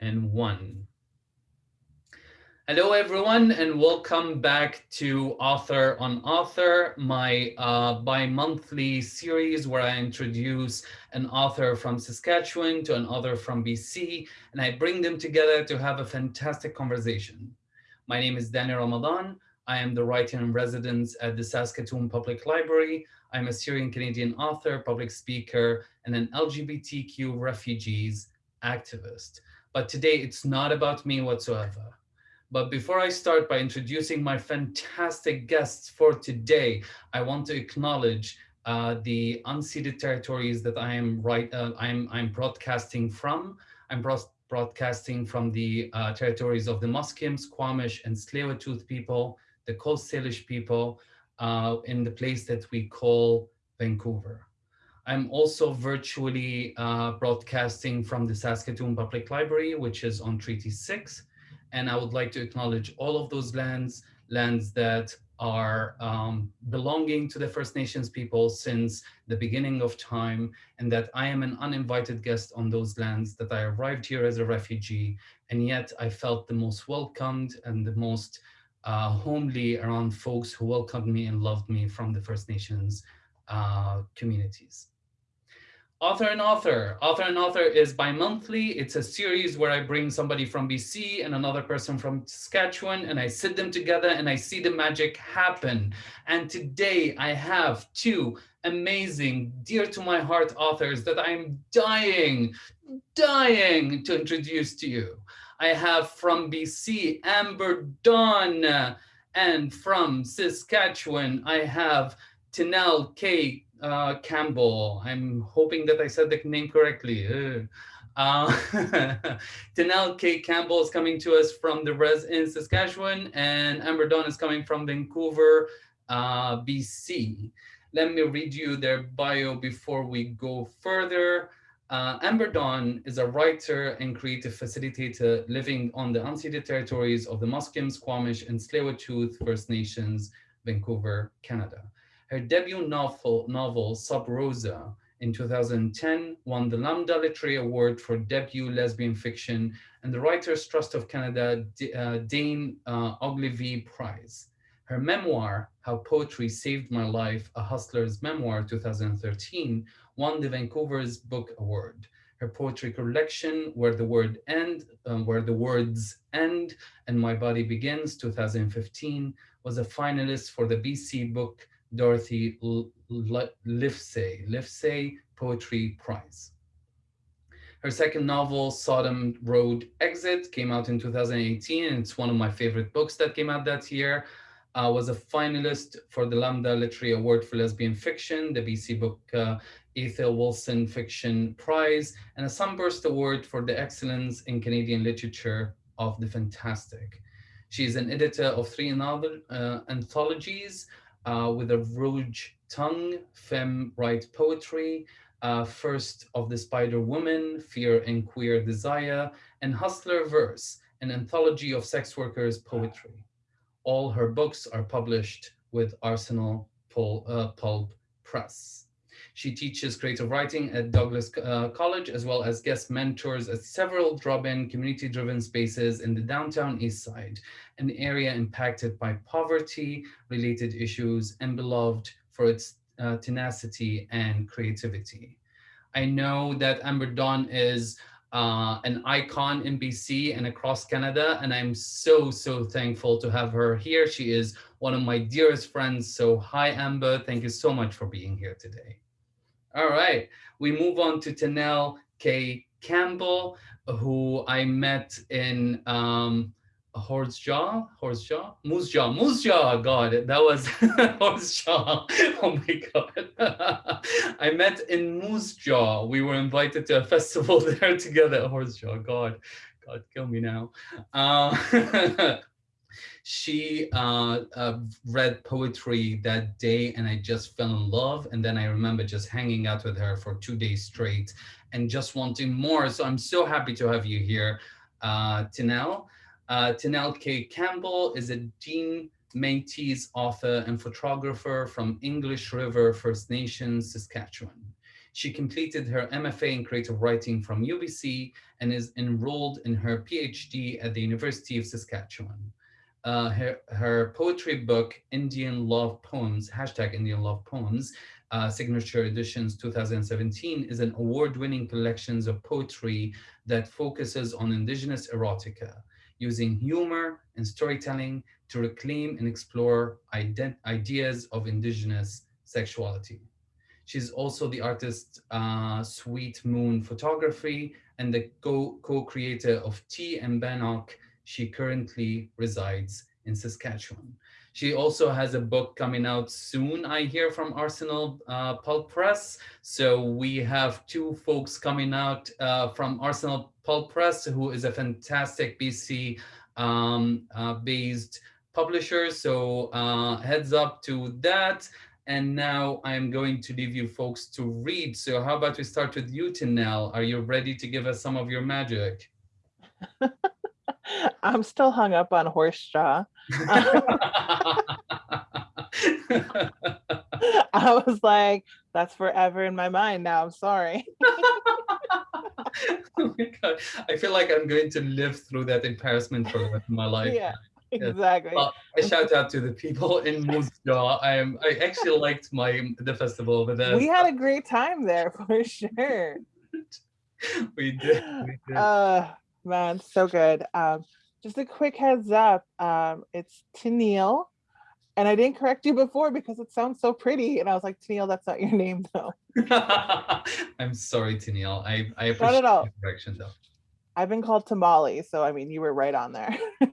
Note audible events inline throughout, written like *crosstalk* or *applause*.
and one. Hello, everyone, and welcome back to Author on Author, my uh, bi-monthly series where I introduce an author from Saskatchewan to an author from BC, and I bring them together to have a fantastic conversation. My name is Danny Ramadan. I am the writer in residence at the Saskatoon Public Library. I'm a Syrian Canadian author, public speaker, and an LGBTQ refugees activist. But today it's not about me whatsoever. But before I start by introducing my fantastic guests for today, I want to acknowledge uh, the unceded territories that I am right, uh, I'm, I'm broadcasting from. I'm broadcasting from the uh, territories of the Musqueam, Squamish, and tsleil people, the Coast Salish people, uh, in the place that we call Vancouver. I'm also virtually uh, broadcasting from the Saskatoon Public Library, which is on Treaty 6. And I would like to acknowledge all of those lands, lands that are um, belonging to the First Nations people since the beginning of time, and that I am an uninvited guest on those lands, that I arrived here as a refugee, and yet I felt the most welcomed and the most uh, homely around folks who welcomed me and loved me from the First Nations uh, communities. Author and Author. Author and Author is bi-monthly. It's a series where I bring somebody from BC and another person from Saskatchewan and I sit them together and I see the magic happen. And today I have two amazing, dear to my heart authors that I'm dying, dying to introduce to you. I have from BC, Amber Dawn, and from Saskatchewan, I have Tennelle K uh, Campbell. I'm hoping that I said the name correctly. Uh, *laughs* *laughs* Tennelle K. Campbell is coming to us from the res in Saskatchewan, and Amber Dawn is coming from Vancouver, uh, BC. Let me read you their bio before we go further. Uh, Amber Dawn is a writer and creative facilitator living on the unceded territories of the Musqueam, Squamish, and Tsleil-Waututh First Nations, Vancouver, Canada. Her debut novel, novel Sub Rosa, in 2010 won the Lambda Literary Award for debut lesbian fiction and the Writers Trust of Canada uh, Dayne uh, Ogilvie Prize. Her memoir, How Poetry Saved My Life, A Hustler's Memoir 2013, won the Vancouver's Book Award. Her poetry collection, Where the Word End, um, Where the Words End and My Body Begins 2015, was a finalist for the BC Book Dorothy Livesay, Livesay Poetry Prize. Her second novel, Sodom Road Exit, came out in 2018, and it's one of my favorite books that came out that year. Uh, was a finalist for the Lambda Literary Award for Lesbian Fiction, the BC Book uh, Ethel Wilson Fiction Prize, and a Sunburst Award for the Excellence in Canadian Literature of the Fantastic. She is an editor of three novel, uh, anthologies, uh, with a Rough tongue, femme write poetry, uh, Fist of the Spider Woman, Fear and Queer Desire, and Hustler Verse, an anthology of sex workers' poetry. All her books are published with Arsenal Pul uh, Pulp Press. She teaches creative writing at Douglas uh, College, as well as guest mentors at several drop-in community-driven spaces in the downtown East Side, an area impacted by poverty-related issues and beloved for its uh, tenacity and creativity. I know that Amber Dawn is uh, an icon in BC and across Canada, and I'm so, so thankful to have her here. She is one of my dearest friends. So hi, Amber. Thank you so much for being here today. All right, we move on to Tennelle K. Campbell, who I met in um, Horse Jaw, Horse Jaw, Moose Jaw, Moose Jaw. God, that was *laughs* Horse Jaw. *laughs* Oh my God. *laughs* I met in Moose Jaw. We were invited to a festival there together. Horse Jaw. God, God, kill me now. Uh, she uh, uh, read poetry that day and I just fell in love. And then I remember just hanging out with her for two days straight and just wanting more. So I'm so happy to have you here, uh, Tennelle. Uh, K. Campbell is a Dene Métis author and photographer from English River First Nations, Saskatchewan. She completed her MFA in creative writing from UBC and is enrolled in her PhD at the University of Saskatchewan. Uh, her, her poetry book, Indian Love Poems, hashtag Indian Love Poems, uh, Signature Editions 2017, is an award-winning collections of poetry that focuses on indigenous erotica, using humor and storytelling to reclaim and explore ideas of indigenous sexuality. She's also the artist uh, Sweet Moon Photography and the co-creator of Tea and Bannock. She currently resides in Saskatchewan. She also has a book coming out soon, I hear from Arsenal uh, Pulp Press. So we have two folks coming out uh, from Arsenal Pulp Press, who is a fantastic BC um, uh, based publisher. So uh, heads up to that. And now I'm going to leave you folks to read. So how about we start with you, Tinel? Are you ready to give us some of your magic? *laughs* I'm still hung up on horse jaw. *laughs* *laughs* I was like, that's forever in my mind now. I'm sorry. *laughs* oh my God. I feel like I'm going to live through that embarrassment for the rest of my *laughs* life. Yeah. *laughs* Exactly. Well, I shout out to the people in Moose I am. I actually liked my the festival over there. We had a great time there for sure. we did. We did. Uh, man, so good. Um, just a quick heads up. Um, it's Tenille. And I didn't correct you before because it sounds so pretty. And I was like, Tennille, that's not your name though. *laughs* I'm sorry, Tenille. I, I appreciate not at all. the correction though. I've been called Tamale. So, I mean, you were right on there. *laughs*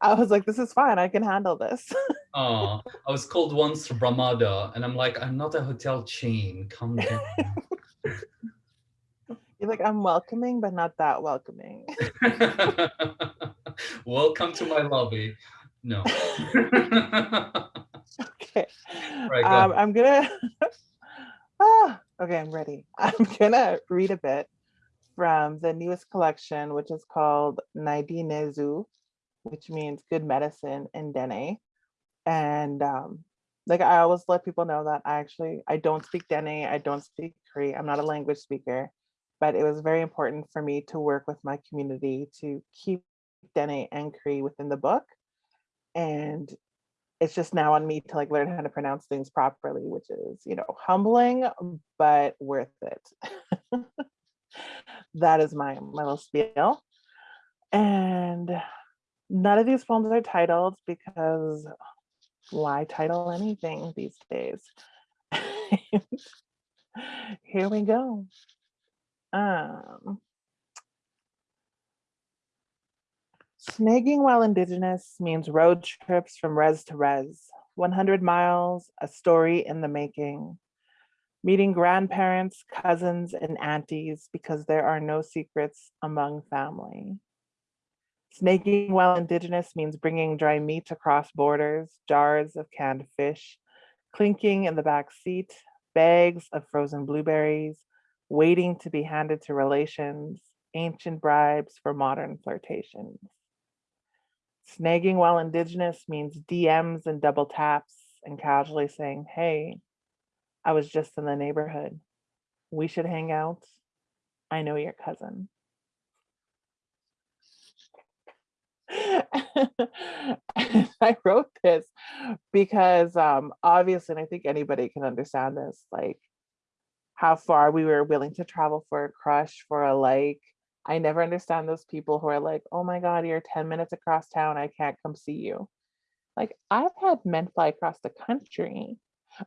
I was like, this is fine. I can handle this. *laughs* oh, I was called once Ramada, and I'm like, I'm not a hotel chain. Come down. You're like, I'm welcoming, but not that welcoming. *laughs* Welcome to my lobby. No. *laughs* *laughs* okay. Right, um, I'm gonna. ah, okay, I'm ready. I'm gonna read a bit from the newest collection, which is called Naidinezu, which means good medicine in Dene. And um, like I always let people know that I actually I don't speak Dene, I don't speak Cree, I'm not a language speaker but it was very important for me to work with my community to keep Dene and Cree within the book. And it's just now on me to like learn how to pronounce things properly, which is, you know, humbling, but worth it. *laughs* that is my, my little spiel. And none of these poems are titled because why title anything these days? *laughs* Here we go. Um, snagging while indigenous means road trips from res to res, 100 miles, a story in the making. Meeting grandparents, cousins, and aunties because there are no secrets among family. Snagging while indigenous means bringing dry meat across borders, jars of canned fish, clinking in the back seat, bags of frozen blueberries, waiting to be handed to relations, ancient bribes for modern flirtations. Snagging while indigenous means DMs and double taps and casually saying, hey, I was just in the neighborhood. We should hang out. I know your cousin. *laughs* I wrote this because um, obviously, and I think anybody can understand this, like how far we were willing to travel for a crush, for a like. I never understand those people who are like, oh my God, you're 10 minutes across town. I can't come see you. Like I've had men fly across the country. *laughs*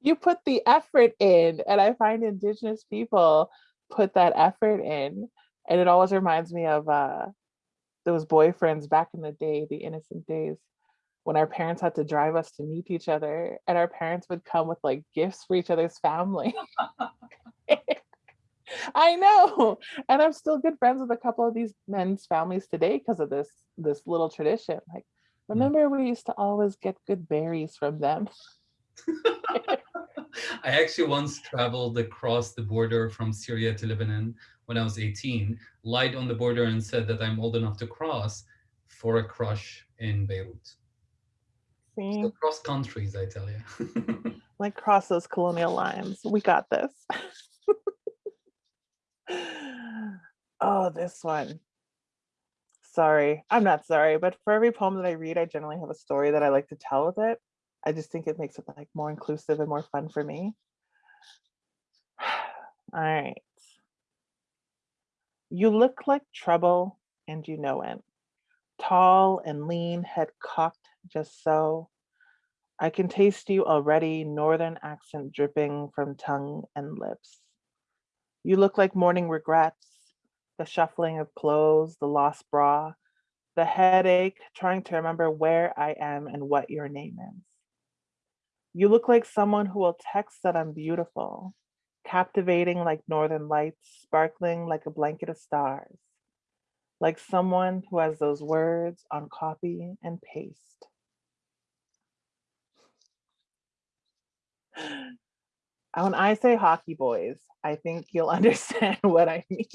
you put the effort in and I find indigenous people put that effort in. And it always reminds me of uh, those boyfriends back in the day, the innocent days when our parents had to drive us to meet each other and our parents would come with like gifts for each other's family. *laughs* *laughs* I know. And I'm still good friends with a couple of these men's families today because of this this little tradition. Like, mm. remember we used to always get good berries from them. *laughs* I actually once traveled across the border from Syria to Lebanon when I was 18, lied on the border and said that I'm old enough to cross for a crush in Beirut. See? So cross countries, I tell you. *laughs* like cross those colonial lines. We got this. *sighs* oh, this one. Sorry, I'm not sorry, but for every poem that I read, I generally have a story that I like to tell with it. I just think it makes it like more inclusive and more fun for me. *sighs* All right. You look like trouble and you know it. Tall and lean, head cocked just so. I can taste you already, northern accent dripping from tongue and lips. You look like morning regrets, the shuffling of clothes, the lost bra, the headache, trying to remember where I am and what your name is. You look like someone who will text that I'm beautiful, captivating like northern lights, sparkling like a blanket of stars, like someone who has those words on copy and paste. When I say hockey boys, I think you'll *laughs* understand what I mean.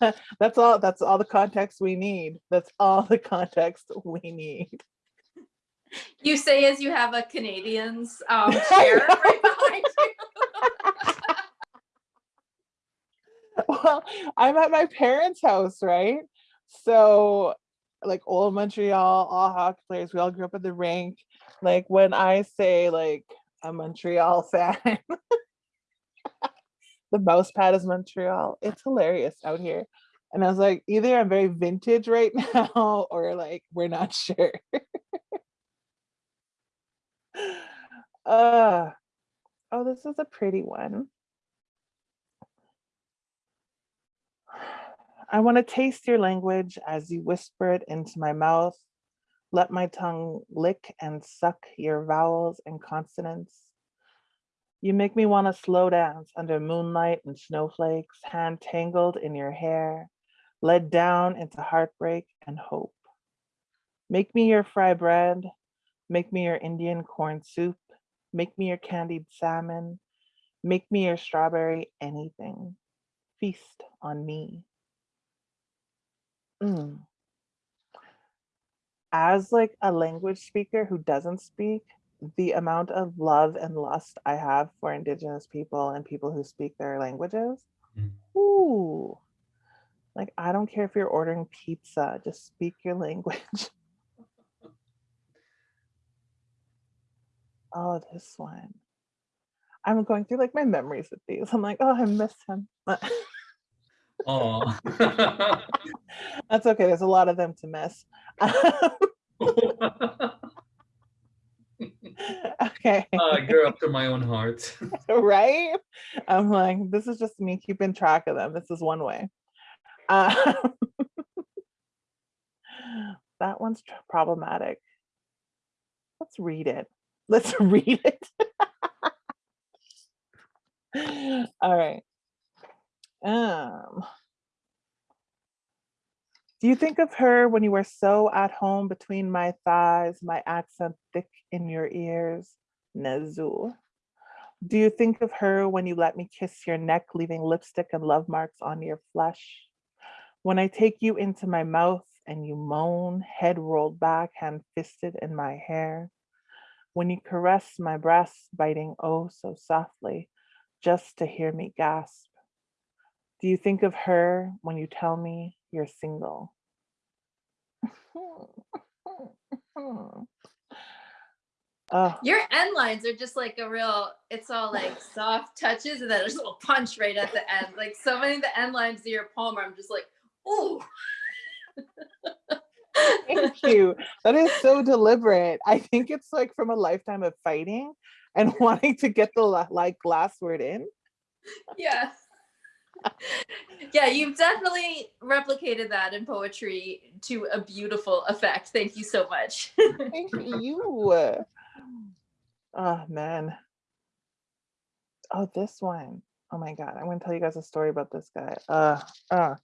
*laughs* that's all that's all the context we need. That's all the context we need. You say as you have a Canadiens *laughs* um, chair right behind you. well, I'm at my parents' house, right? So like old Montreal, all hockey players, we all grew up at the rink. Like when I say like a Montreal *laughs* fan, the mouse pad is Montreal. It's hilarious out here. And I was like, either I'm very vintage right *laughs* now or like we're not sure. *laughs* uh oh, this is a pretty one. *sighs* I want to taste your language as you whisper it into my mouth. Let my tongue lick and suck your vowels and consonants. You make me want to slow dance under moonlight and snowflakes, hand tangled in your hair, led down into heartbreak and hope. Make me your fry bread, make me your Indian corn soup, make me your candied salmon, make me your strawberry anything. Feast on me. Mm. As like a language speaker who doesn't speak, the amount of love and lust I have for indigenous people and people who speak their languages. Mm. Ooh. Like I don't care if you're ordering pizza, just speak your *laughs* language. oh, this one. I'm going through like my memories with these. I'm like, oh, I miss him. *laughs* Oh. *laughs* That's okay. There's a lot of them to miss. *laughs* okay. Uh, I grew up to my own heart. *laughs* right? I'm like, this is just me keeping track of them. This is one way. Uh, that one's problematic. Let's read it. Let's read it. All right. Um, do you think of her when you were so at home between my thighs, my accent thick in your ears? Nezu. Do you think of her when you let me kiss your neck, leaving lipstick and love marks on your flesh? When I take you into my mouth and you moan, head rolled back, hand fisted in my hair? When you caress my breasts, biting oh so softly, just to hear me gasp? Do you think of her when you tell me you're single? Oh. Your end lines are just like a real, it's all like soft touches and then there's a little punch right at the end. Like so many of the end lines of your poem, I'm just like, ooh. Thank you. That is so deliberate. I think it's like from a lifetime of fighting and *laughs* wanting to get the like last word in. Yeah yeah, you've definitely replicated that in poetry to a beautiful effect. Thank you so much. *laughs* Thank you. Oh man. Oh, this one. Oh my God. I'm gonna tell you guys a story about this guy. Uh uh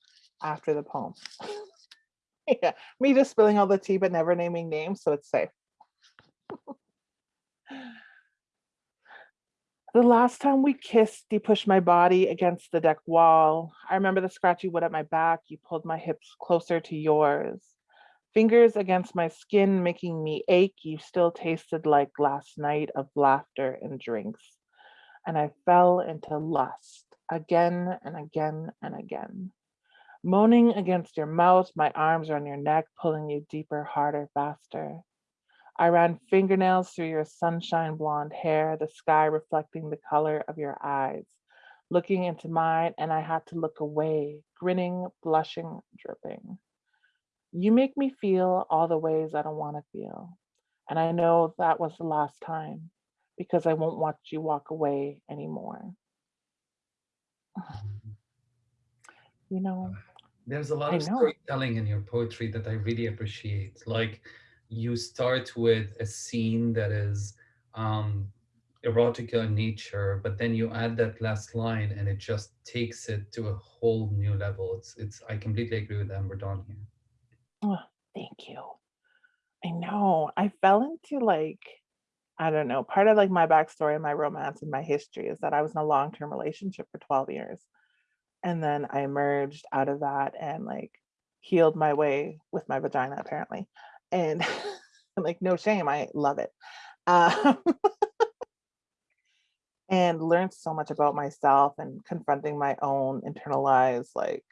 after the poem. *laughs* yeah, me just spilling all the tea but never naming names, so it's safe. The last time we kissed, you pushed my body against the deck wall. I remember the scratchy wood at my back. You pulled my hips closer to yours. Fingers against my skin making me ache, you still tasted like last night of laughter and drinks. And I fell into lust again and again and again. Moaning against your mouth, my arms are on your neck, pulling you deeper, harder, faster. I ran fingernails through your sunshine blonde hair, the sky reflecting the color of your eyes, looking into mine, and I had to look away, grinning, blushing, dripping. You make me feel all the ways I don't want to feel. And I know that was the last time because I won't watch you walk away anymore. *sighs* You know, there's a lot of storytelling in your poetry that I really appreciate. Like you start with a scene that is um, erotic in nature, but then you add that last line and it just takes it to a whole new level. It's, it's, I completely agree with Amber Dawn here. Oh, thank you. I know. I fell into like, I don't know, part of like my backstory and my romance and my history is that I was in a long-term relationship for 12 years. And then I emerged out of that and like healed my way with my vagina apparently. And *laughs* like, no shame, I love it. Um, *laughs* and learned so much about myself and confronting my own internalized like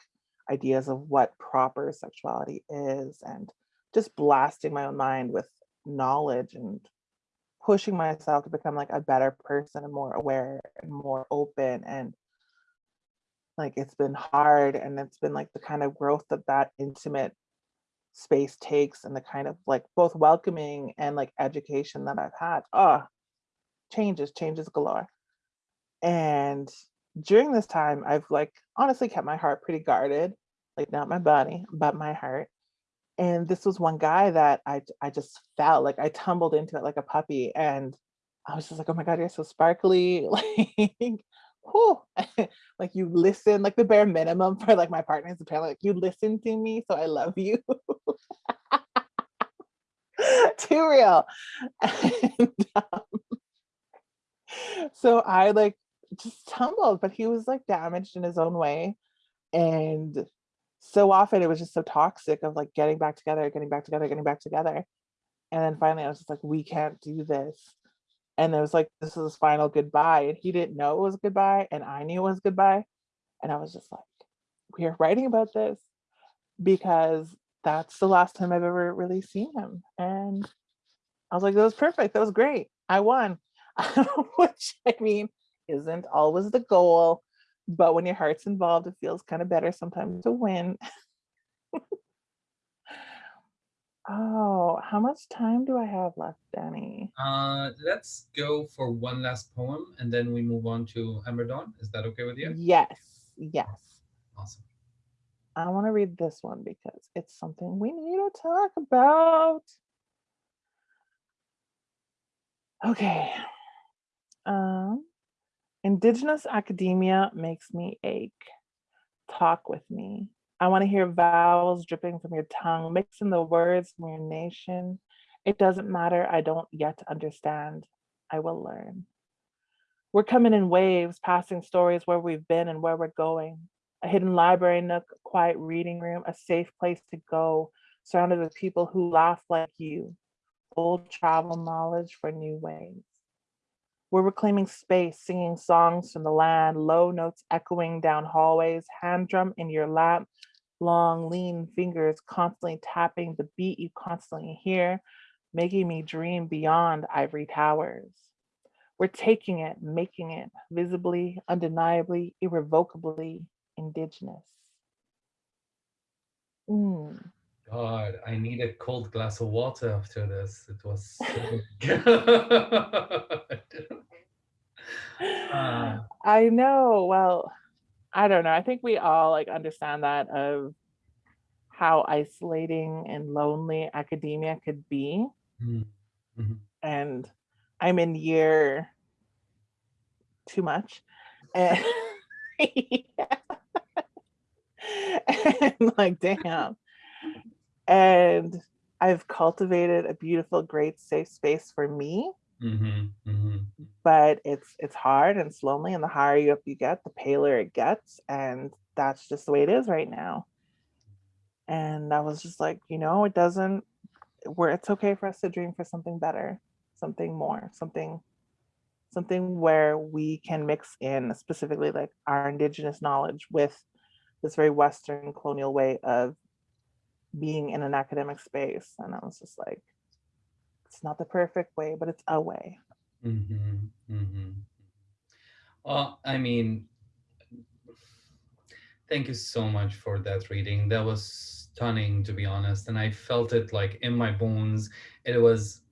ideas of what proper sexuality is and just blasting my own mind with knowledge and pushing myself to become like a better person and more aware and more open and like it's been hard and it's been like the kind of growth that that intimate space takes and the kind of like both welcoming and like education that I've had. Oh, changes, changes galore. And during this time, I've like honestly kept my heart pretty guarded, like not my body, but my heart. And this was one guy that I, I just felt like I tumbled into it like a puppy. And I was just like, oh my God, you're so sparkly. *laughs* Like, whew. *laughs* like you listen, like the bare minimum for like my partners apparently like you listen to me, so I love you. *laughs* Too real. *laughs* And, um, so I like just tumbled, but he was like damaged in his own way. And so often it was just so toxic of like getting back together, getting back together, getting back together. And then finally I was just like, we can't do this. And it was like, this is his final goodbye. And he didn't know it was goodbye. And I knew it was goodbye. And I was just like, we are writing about this because that's the last time I've ever really seen him. And I was like, that was perfect. That was great. I won. *laughs* Which I mean, isn't always the goal, but when your heart's involved, it feels kind of better sometimes to win. *laughs* oh, how much time do I have left, Danny? Uh, let's go for one last poem and then we move on to Dawn. Is that okay with you? Yes, yes. Awesome. I want to read this one because it's something we need to talk about. Okay. Um, Indigenous academia makes me ache. Talk with me. I want to hear vowels dripping from your tongue, mixing the words from your nation. It doesn't matter, I don't yet understand. I will learn. We're coming in waves, passing stories where we've been and where we're going. A hidden library nook, a quiet reading room, a safe place to go, surrounded with people who laugh like you. Old travel knowledge for new ways. We're reclaiming space, singing songs from the land, low notes echoing down hallways, hand drum in your lap, long, lean fingers constantly tapping the beat you constantly hear, making me dream beyond ivory towers. We're taking it, making it visibly, undeniably, irrevocably indigenous. Mm. God, I need a cold glass of water after this. It was so *laughs* uh, *laughs* I know. Well, I don't know. I think we all like understand that of how isolating and lonely academia could be. Mm -hmm. And I'm in year too much. *laughs* And, and like, damn and I've cultivated a beautiful, great, safe space for me. Mm -hmm, mm -hmm. But it's it's hard and it's lonely, and the higher you up you get, the paler it gets, and that's just the way it is right now. And I was just like, you know, it doesn't, where it's okay for us to dream for something better, something more, something, something where we can mix in specifically like our indigenous knowledge with this very Western colonial way of being in an academic space. And I was just like, it's not the perfect way, but it's a way. Mm -hmm, mm -hmm. Well, I mean, thank you so much for that reading. That was stunning, to be honest. And I felt it like in my bones. It was,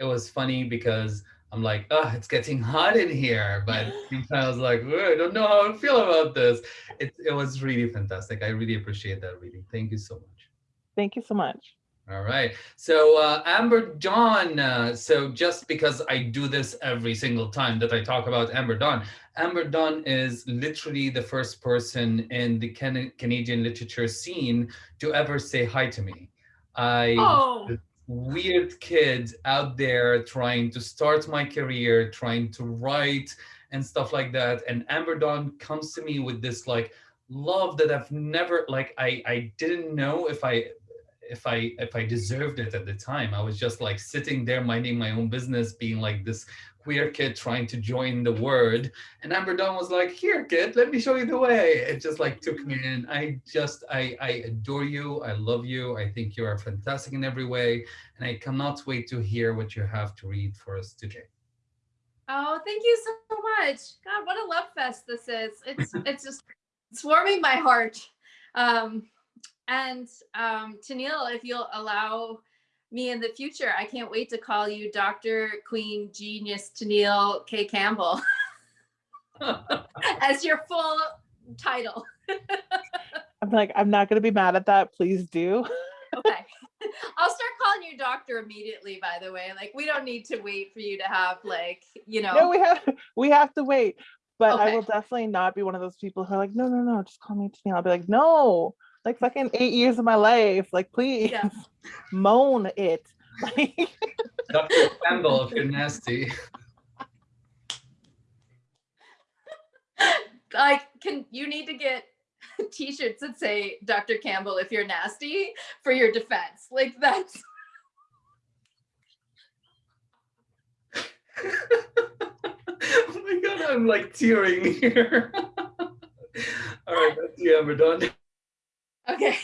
it was funny because I'm like, oh, it's getting hot in here. *laughs* But I was like, oh, I don't know how I feel about this. It, it was really fantastic. I really appreciate that reading. Thank you so much. Thank you so much. All right. So uh, Amber Dawn, uh, so just because I do this every single time that I talk about Amber Dawn, Amber Dawn is literally the first person in the Can Canadian literature scene to ever say hi to me. I oh. Weird kid out there trying to start my career, trying to write and stuff like that. And Amber Dawn comes to me with this like love that I've never like I I didn't know if I if I if I deserved it at the time. I was just like sitting there minding my own business, being like this queer kid trying to join the word. And Amber Dawn was like, here, kid, let me show you the way. It just like took me in. I just, I, I adore you. I love you. I think you are fantastic in every way. And I cannot wait to hear what you have to read for us today. Oh, thank you so much. God, what a love fest this is. It's, it's just, it's warming my heart. Um, and um, Tenille, if you'll allow me in the future, I can't wait to call you Dr. Queen Genius Tenille K. Campbell *laughs* as your full title. *laughs* I'm like, I'm not going to be mad at that. Please do. okay. *laughs* I'll start calling you doctor immediately, by the way. Like, we don't need to wait for you to have like, you know. No, we have, we have to wait. But okay. I will definitely not be one of those people who are like, no, no, no, just call me Tennille. I'll be like, no, like fucking eight years of my life. Like, please yeah. *laughs* moan it. *laughs* Dr. Campbell, if you're nasty. *laughs* Like, can you need to get t-shirts that say Dr. Campbell if you're nasty for your defense. Like that's oh my god, I'm like tearing here. All right, that's the Amber done. Okay.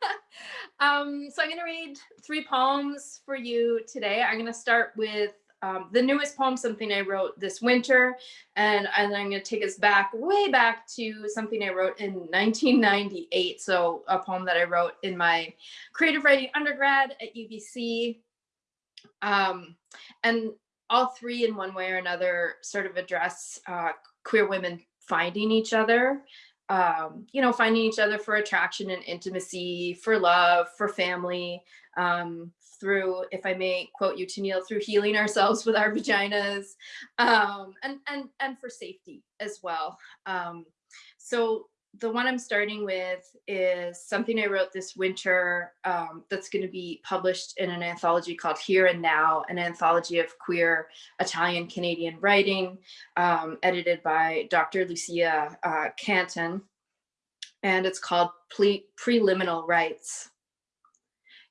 *laughs* um, so I'm going to read three poems for you today. I'm going to start with um, the newest poem, something I wrote this winter, and, and I'm going to take us back, way back to something I wrote in 1998. So a poem that I wrote in my creative writing undergrad at UBC. Um, and all three in one way or another sort of address uh, queer women finding each other um, you know, finding each other for attraction and intimacy, for love, for family, um, through, if I may quote you, Tenille, through healing ourselves with our vaginas, um, and, and, and for safety as well. Um, so the one I'm starting with is something I wrote this winter um, that's going to be published in an anthology called Here and Now, an anthology of queer Italian Canadian writing, um, edited by Dr. Licia uh, Canton, and it's called Pre Preliminal Rites.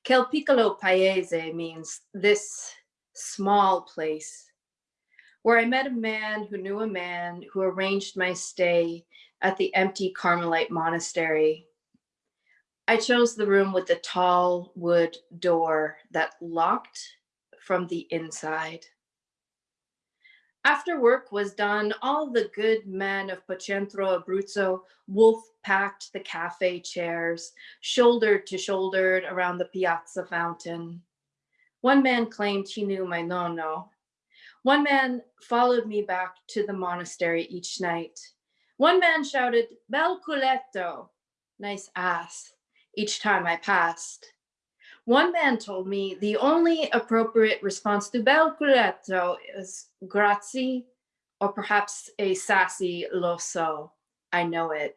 Quel piccolo paese means this small place, where I met a man who knew a man who arranged my stay at the empty Carmelite monastery. I chose the room with the tall wood door that locked from the inside. After work was done, all the good men of Pacentro Abruzzo wolf-packed the cafe chairs, shoulder to shoulder around the piazza fountain. One man claimed he knew my nonno. One man followed me back to the monastery each night. One man shouted, bel culetto, nice ass, each time I passed. One man told me the only appropriate response to bel culetto is grazie, or perhaps a sassy lo so, I know it.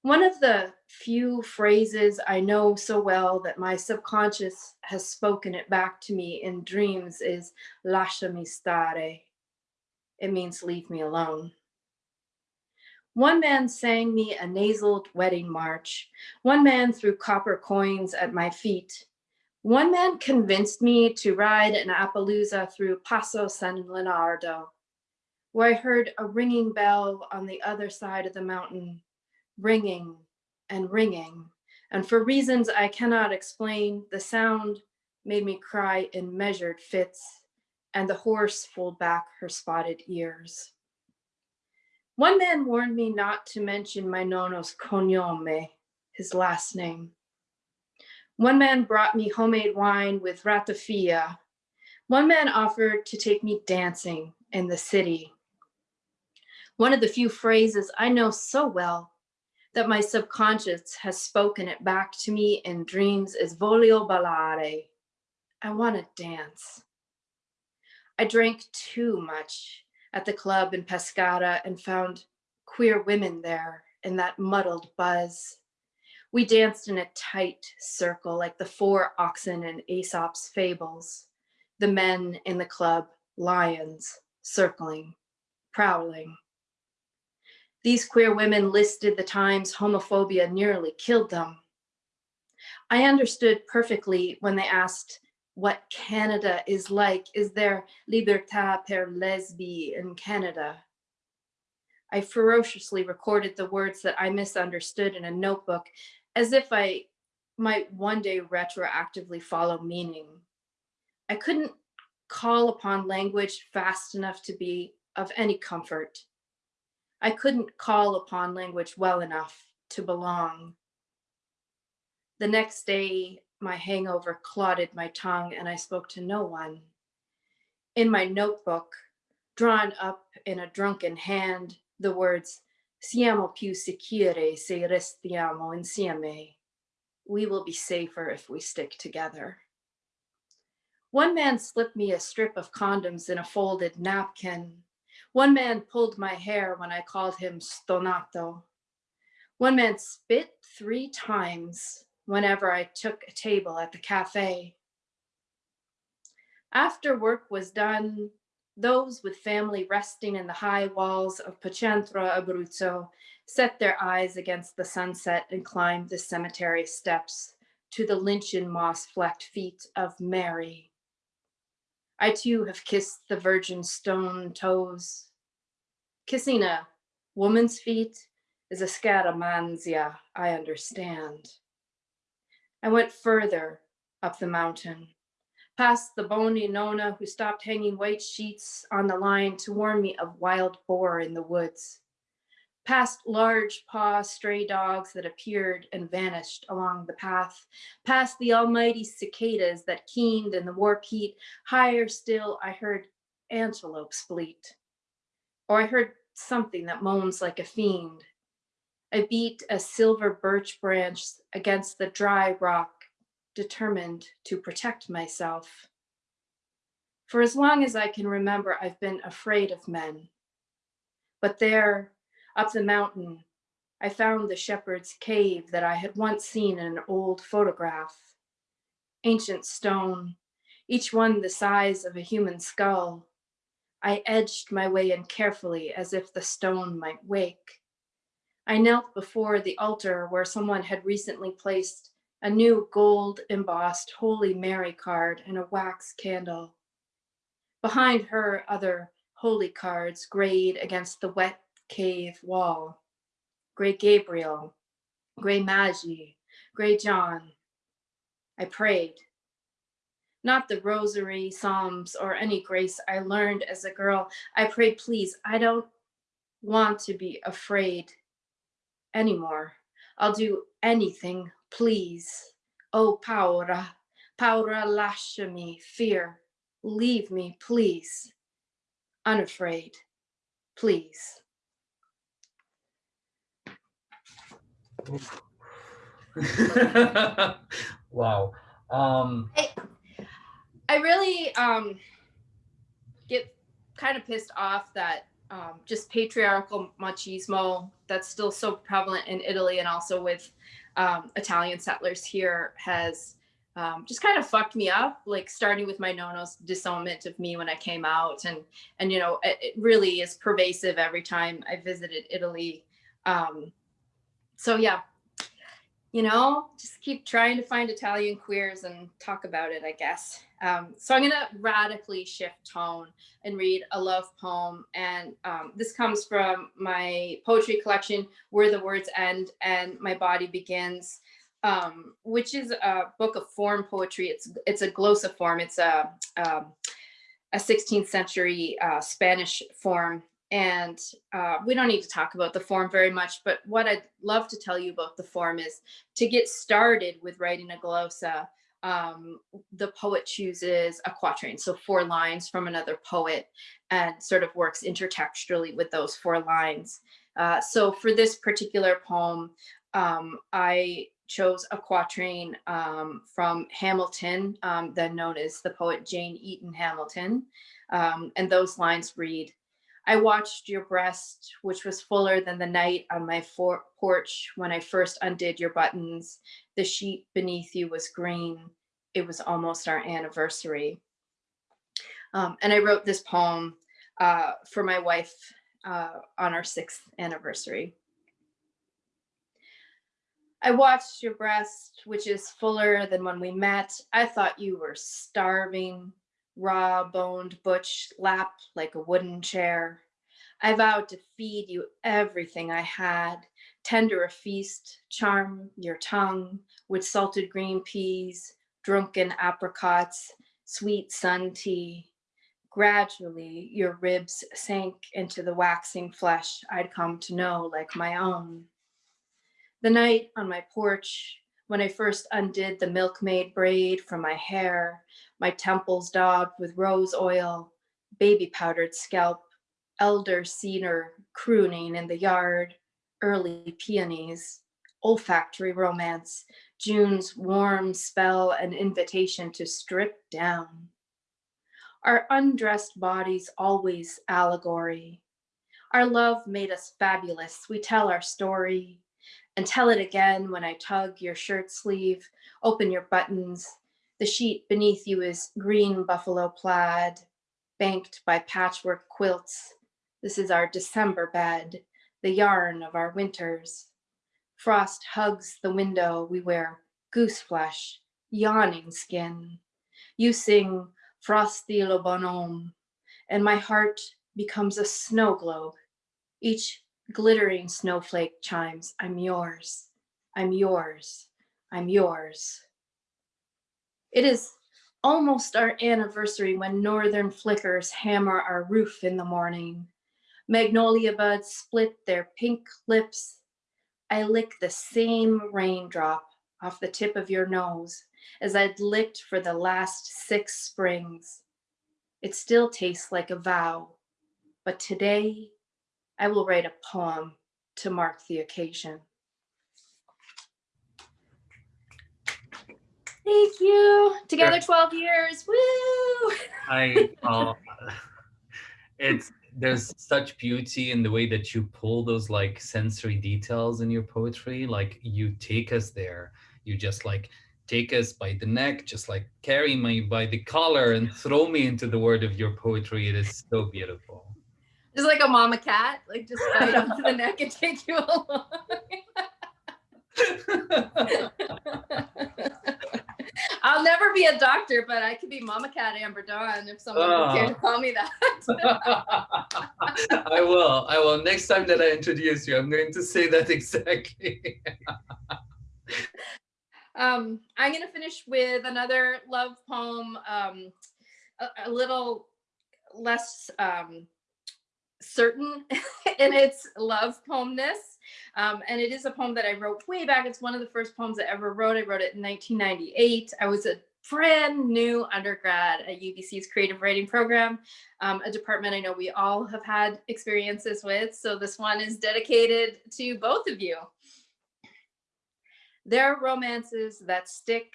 One of the few phrases I know so well that my subconscious has spoken it back to me in dreams is lasciami stare. It means leave me alone. One man sang me a nasaled wedding march. One man threw copper coins at my feet. One man convinced me to ride an Appaloosa through Passo San Leonardo, where I heard a ringing bell on the other side of the mountain, ringing and ringing. And for reasons I cannot explain, the sound made me cry in measured fits, and the horse pulled back her spotted ears. One man warned me not to mention my nono's cognome, his last name. One man brought me homemade wine with ratafia. One man offered to take me dancing in the city. One of the few phrases I know so well that my subconscious has spoken it back to me in dreams is voglio ballare. I want to dance. I drank too much at the club in Pescara and found queer women there in that muddled buzz. We danced in a tight circle like the four oxen in Aesop's fables, the men in the club, lions, circling, prowling. These queer women listed the times homophobia nearly killed them. I understood perfectly when they asked what Canada is like. Is there liberté per lesbi in Canada? I ferociously recorded the words that I misunderstood in a notebook as if I might one day retroactively follow meaning. I couldn't call upon language fast enough to be of any comfort. I couldn't call upon language well enough to belong. The next day, my hangover clotted my tongue and I spoke to no one. In my notebook, drawn up in a drunken hand, the words, siamo più sicure se restiamo insieme. We will be safer if we stick together. One man slipped me a strip of condoms in a folded napkin. One man pulled my hair when I called him stonato. One man spit three times whenever I took a table at the cafe. After work was done, those with family resting in the high walls of Pacentro Abruzzo set their eyes against the sunset and climbed the cemetery steps to the lichen moss flecked feet of Mary. I too have kissed the virgin stone toes. Kissing a woman's feet is a scaramanzia, I understand. I went further up the mountain, past the bony Nona who stopped hanging white sheets on the line to warn me of wild boar in the woods, past large paw stray dogs that appeared and vanished along the path, past the almighty cicadas that keened in the warp heat. Higher still, I heard antelopes bleat, or I heard something that moans like a fiend. I beat a silver birch branch against the dry rock, determined to protect myself. For as long as I can remember, I've been afraid of men. But there, up the mountain, I found the shepherd's cave that I had once seen in an old photograph. Ancient stone, each one the size of a human skull. I edged my way in carefully as if the stone might wake. I knelt before the altar where someone had recently placed a new gold embossed Holy Mary card and a wax candle. Behind her, other holy cards grayed against the wet cave wall. Great Gabriel, Great Magi, Great John. I prayed. Not the rosary, psalms, or any grace I learned as a girl. I prayed, please, I don't want to be afraid anymore. I'll do anything, please. Oh, paura, paura lasciami, fear, leave me, please. Unafraid, please. *laughs* wow. Um, I, I really um, get kind of pissed off that um, just patriarchal machismo that's still so prevalent in Italy and also with um, Italian settlers here has um, just kind of fucked me up, like starting with my nono's disownment of me when I came out. And, and you know, it, it really is pervasive every time I visited Italy Um, so yeah, you know, just keep trying to find Italian queers and talk about it, I guess. Um, so I'm gonna radically shift tone and read a love poem. And um, this comes from my poetry collection, Where the Words End and My Body Begins, um, which is a book of form poetry. It's it's a glossa form. It's a, um, a 16th century uh, Spanish form and uh, we don't need to talk about the form very much, but what I'd love to tell you about the form is to get started with writing a glossa, um, the poet chooses a quatrain, so four lines from another poet and sort of works intertextually with those four lines. Uh, so for this particular poem, um, I chose a quatrain um, from Hamilton, um, then known as the poet Jane Eaton Hamilton. Um, and those lines read, I watched your breast, which was fuller than the night on my porch when I first undid your buttons. The sheet beneath you was green. It was almost our anniversary. Um, and I wrote this poem uh, for my wife uh, on our sixth anniversary. I watched your breast, which is fuller than when we met. I thought you were starving raw boned butch lap like a wooden chair. I vowed to feed you everything I had, tender a feast, charm your tongue with salted green peas, drunken apricots, sweet sun tea. Gradually, your ribs sank into the waxing flesh I'd come to know like my own. The night on my porch, when I first undid the milkmaid braid from my hair, my temples daubed with rose oil, baby powdered scalp, elder cedar crooning in the yard, early peonies, olfactory romance, June's warm spell and invitation to strip down. Our undressed bodies always allegory. Our love made us fabulous. We tell our story and tell it again when I tug your shirt sleeve, open your buttons. The sheet beneath you is green buffalo plaid, banked by patchwork quilts. This is our December bed, the yarn of our winters. Frost hugs the window, we wear goose flesh, yawning skin. You sing Frosty le bonhomme, and my heart becomes a snow globe. Each glittering snowflake chimes, I'm yours, I'm yours, I'm yours. It is almost our anniversary when northern flickers hammer our roof in the morning. Magnolia buds split their pink lips. I lick the same raindrop off the tip of your nose as I'd licked for the last six springs. It still tastes like a vow, but today I will write a poem to mark the occasion. Thank you. Together 12 years. Woo! *laughs* I uh, *laughs* it's there's such beauty in the way that you pull those like sensory details in your poetry. Like you take us there. You just like take us by the neck, just like carry me by the collar and throw me into the world of your poetry. It is so beautiful. Just like a mama cat, like just bite *laughs* onto the neck and take you along. *laughs* I'll never be a doctor, but I could be Mama Cat Amber Dawn if someone would care to call me that. *laughs* I will. I will. Next time that I introduce you, I'm going to say that exactly. *laughs* um, I'm going to finish with another love poem, um, a, a, little less um, certain *laughs* in its love poemness. Um, and it is a poem that I wrote way back. It's one of the first poems I ever wrote. I wrote it in 1998. I was a brand new undergrad at UBC's creative writing program, um, a department I know we all have had experiences with. So this one is dedicated to both of you. There are romances that stick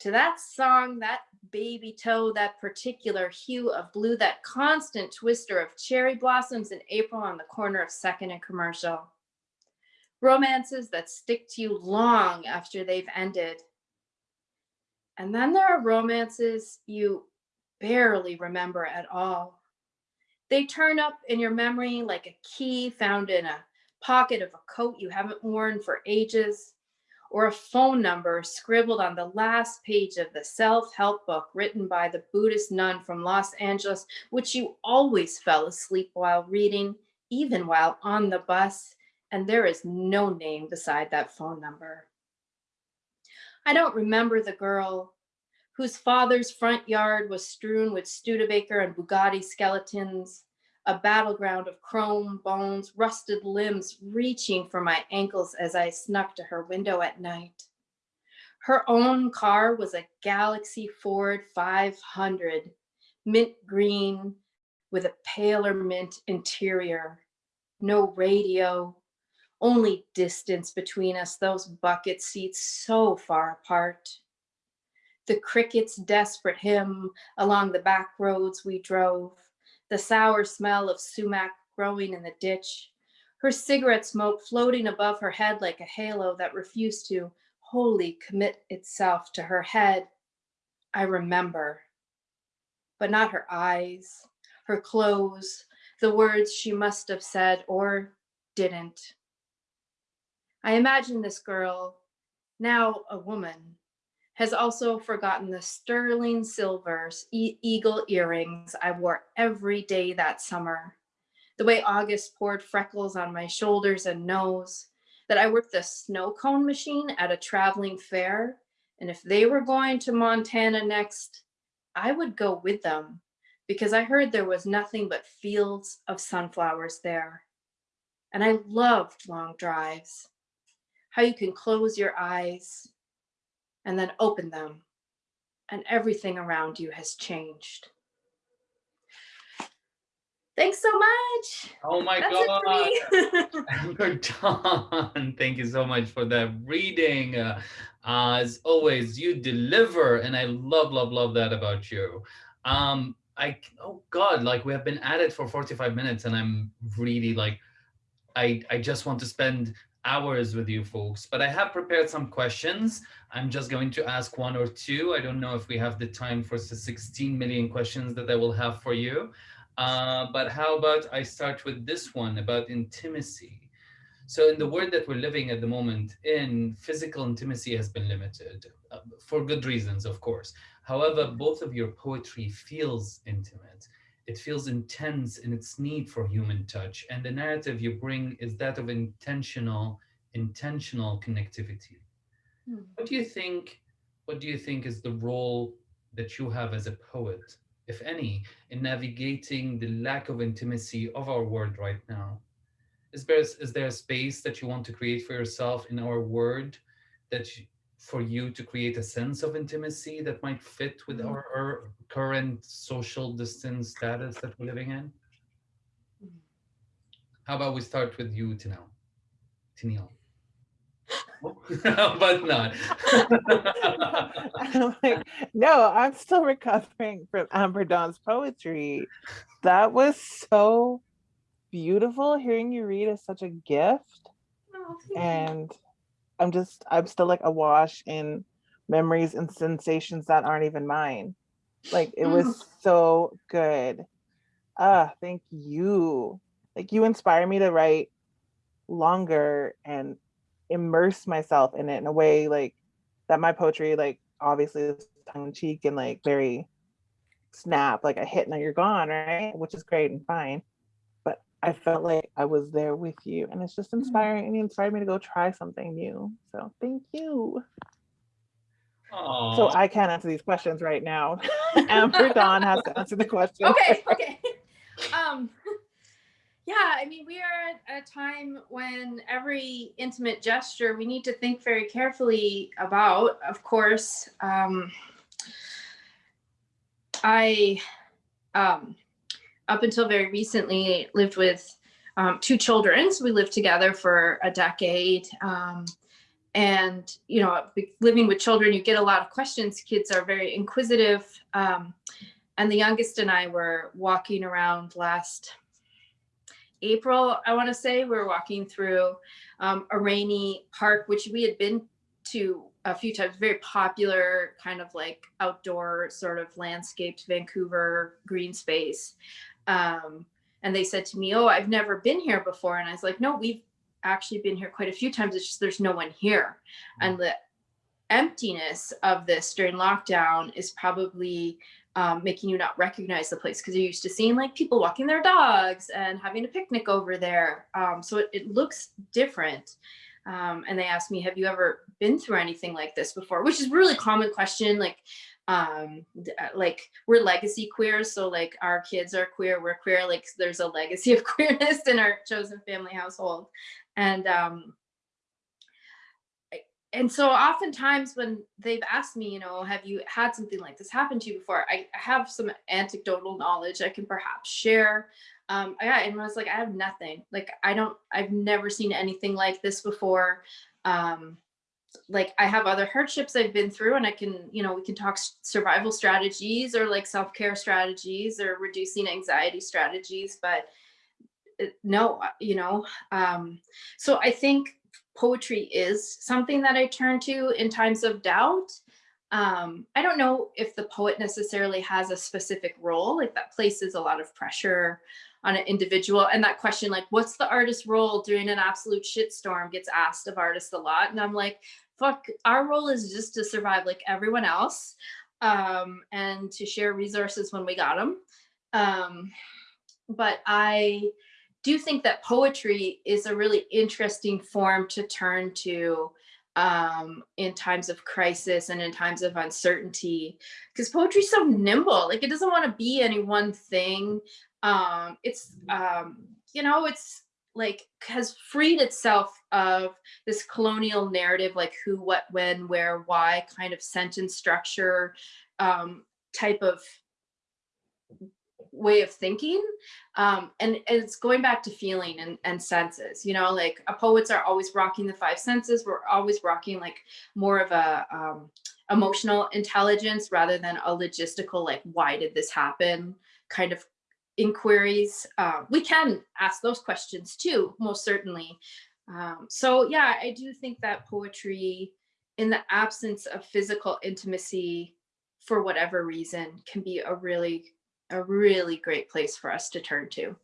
to that song, that baby toe, that particular hue of blue, that constant twister of cherry blossoms in April on the corner of Second and Commercial romances that stick to you long after they've ended. And then there are romances you barely remember at all. They turn up in your memory like a key found in a pocket of a coat you haven't worn for ages, or a phone number scribbled on the last page of the self-help book written by the Buddhist nun from Los Angeles, which you always fell asleep while reading, even while on the bus, and there is no name beside that phone number. I don't remember the girl whose father's front yard was strewn with Studebaker and Bugatti skeletons, a battleground of chrome, bones, rusted limbs reaching for my ankles as I snuck to her window at night. Her own car was a Galaxie Ford 500, mint green with a paler mint interior. No radio, only distance between us, those bucket seats so far apart. The cricket's desperate hymn along the back roads we drove, the sour smell of sumac growing in the ditch, her cigarette smoke floating above her head like a halo that refused to wholly commit itself to her head. I remember, but not her eyes, her clothes, the words she must have said or didn't. I imagine this girl, now a woman, has also forgotten the sterling silver e eagle earrings I wore every day that summer. The way August poured freckles on my shoulders and nose, that I worked the snow cone machine at a traveling fair. And if they were going to Montana next, I would go with them because I heard there was nothing but fields of sunflowers there. And I loved long drives how you can close your eyes and then open them and everything around you has changed. Thanks so much. Oh my That's God. *laughs* Amber Dawn, *laughs* thank you so much for that reading. Uh, as always, you deliver, and I love, love, love that about you. Um, I, oh God, like we have been at it for 45 minutes and I'm really like, I, I just want to spend hours with you folks, but I have prepared some questions. I'm just going to ask one or two. I don't know if we have the time for the 16 million questions that I will have for you. Uh, but how about I start with this one about intimacy. So in the world that we're living at the moment in, physical intimacy has been limited uh, for good reasons, of course. However, both of your poetry feels intimate it feels intense in its need for human touch. And the narrative you bring is that of intentional, intentional connectivity. Hmm. What do you think, what do you think is the role that you have as a poet, if any, in navigating the lack of intimacy of our world right now? Is there, is there a space that you want to create for yourself in our world that for you to create a sense of intimacy that might fit with mm-hmm. our, our, current social distance status that we're living in? Mm-hmm. How about we start with you, Tinel? Tinel. *laughs* *laughs* but not. I'm like, no, I'm still recovering from Amber Dawn's poetry. That was so beautiful. Hearing you read is such a gift. Oh, and I'm just, I'm still like awash in memories and sensations that aren't even mine. Like it was mm. so good. Ah, thank you. Like you inspire me to write longer and immerse myself in it in a way like that my poetry like obviously is tongue in cheek and like very snap like a hit and you're gone right which is great and fine I felt like I was there with you and it's just mm-hmm. inspiring and it inspired me to go try something new. So thank you. Aww. So I can't answer these questions right now. *laughs* Amber Dawn has to answer the *laughs* question. Okay, okay. *laughs* Um, yeah, I mean, we are at a time when every intimate gesture we need to think very carefully about. Of course, um, I um, up until very recently lived with um, two children. So we lived together for a decade. Um, and, you know, living with children, you get a lot of questions. Kids are very inquisitive. Um, and the youngest and I were walking around last April, I want to say, we were walking through um, a rainy park, which we had been to a few times, very popular kind of like outdoor sort of landscaped Vancouver green space. Um, and they said to me, oh, I've never been here before. And I was like, no, we've actually been here quite a few times. It's just there's no one here. And the emptiness of this during lockdown is probably um, making you not recognize the place because you're used to seeing like people walking their dogs and having a picnic over there. Um, so it, it, looks different. Um, and they asked me, have you ever been through anything like this before? Which is really common question. Like, um, uh, like we're legacy queers. So like our kids are queer, we're queer. Like there's a legacy *laughs* of queerness in our chosen family household. And um, and so oftentimes when they've asked me, you know, have you had something like this happen to you before? I have some anecdotal knowledge I can perhaps share. Um, yeah, and I was like, I have nothing. Like, I don't, I've never seen anything like this before. Um, like I have other hardships I've been through and I can, you know, we can talk survival strategies or like self-care strategies or reducing anxiety strategies, but uh, no, uh, you know, um, so I think poetry is something that I turn to in times of doubt. Um, I don't know if the poet necessarily has a specific role, like that places a lot of pressure on an individual. And that question, like, what's the artist's role during an absolute shitstorm gets asked of artists a lot. And I'm like, fuck, our role is just to survive like everyone else um, and to share resources when we got them. Um, but I, do think that poetry is a really interesting form to turn to um, in times of crisis and in times of uncertainty, because poetry is so nimble. Like it doesn't want to be any one thing. Um, it's, um, you know, it's like has freed itself of this colonial narrative, like who, what, when, where, why kind of sentence structure um, type of way of thinking. Um, and, it's going back to feeling and, and senses you know like poets are always rocking the five senses. We're always rocking like more of a um, emotional intelligence rather than a logistical like why did this happen kind of inquiries uh, we can ask those questions too most certainly um, so yeah i do think that poetry in the absence of physical intimacy for whatever reason can be a really a really great place for us to turn to.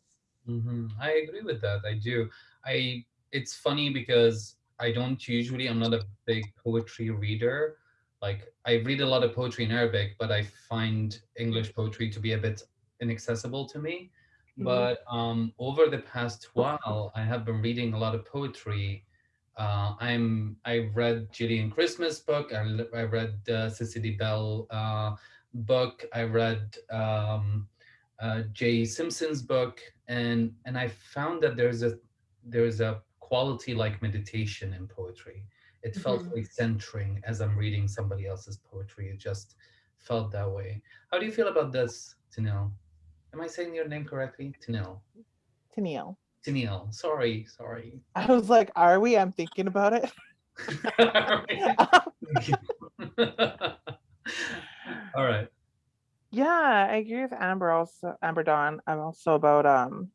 Mm -hmm. I agree with that. I do. I it's funny because I don't usually I'm not a big poetry reader. Like I read a lot of poetry in Arabic, but I find English poetry to be a bit inaccessible to me. Mm -hmm. But um, over the past while, I have been reading a lot of poetry. Uh, I'm I read Jillian Christmas book. I, I read uh, Cicely Belle uh, book. I read um, uh, Jaye Simpson's book, and and I found that there's a there's a quality like meditation in poetry. It felt mm -hmm. very centering as I'm reading somebody else's poetry. It just felt that way. How do you feel about this, Tanil? Am I saying your name correctly? Tanil. Tanil. Tanil. Sorry, sorry. I was like, are we? I'm thinking about it. *laughs* All right. Yeah, I agree with Amber also Amber Dawn. I'm also about um